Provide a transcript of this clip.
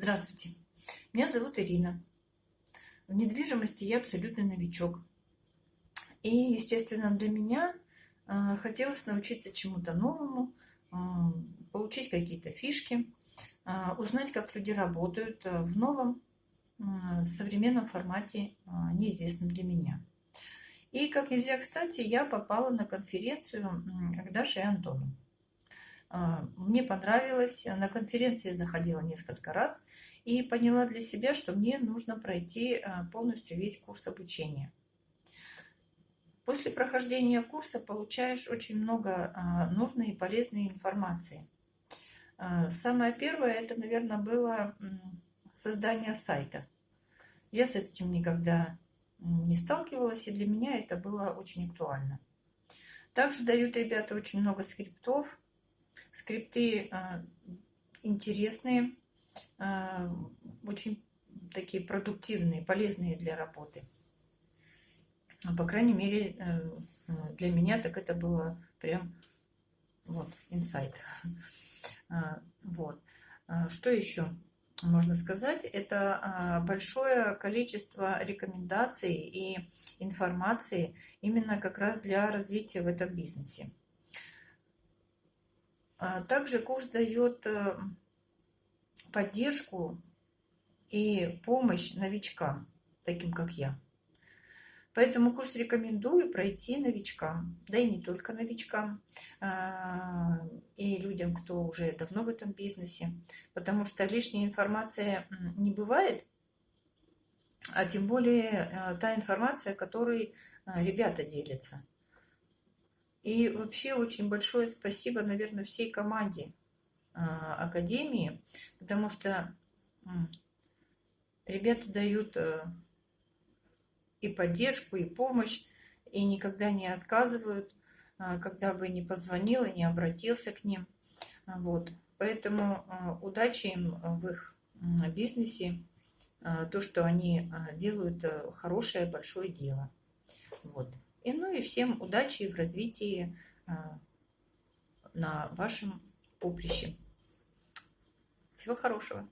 Здравствуйте, меня зовут Ирина. В недвижимости я абсолютный новичок. И, естественно, для меня э, хотелось научиться чему-то новому, э, получить какие-то фишки, э, узнать, как люди работают в новом современном формате, неизвестном для меня. И, как нельзя кстати, я попала на конференцию к Даше и Антону. А, мне понравилось. На конференции я заходила несколько раз и поняла для себя, что мне нужно пройти а, полностью весь курс обучения. После прохождения курса получаешь очень много а, нужной и полезной информации. Самое первое, это, наверное, было создание сайта. Я с этим никогда не сталкивалась, и для меня это было очень актуально. Также дают ребята очень много скриптов, Скрипты а, интересные, а, очень такие продуктивные, полезные для работы. По крайней мере, э, для меня так это было прям вот, инсайт. А, вот. Что еще можно сказать? Это большое количество рекомендаций и информации именно как раз для развития в этом бизнесе. А также курс дает э, поддержку и помощь новичкам, таким как я. Поэтому курс рекомендую пройти новичкам, да и не только новичкам, а, и людям, кто уже давно в этом бизнесе, потому что лишняя информация не бывает, а тем более э, та информация, которой э, ребята делятся. И вообще очень большое спасибо, наверное, всей команде а, Академии, потому что ребята дают э, и поддержку, и помощь, и никогда не отказывают, а, когда бы не позвонил и не обратился к ним. Вот. Поэтому а, удачи им в их бизнесе, то, что они делают э, хорошее, большое дело. Вот. И, ну и всем удачи в развитии а, на вашем поприще. Всего хорошего.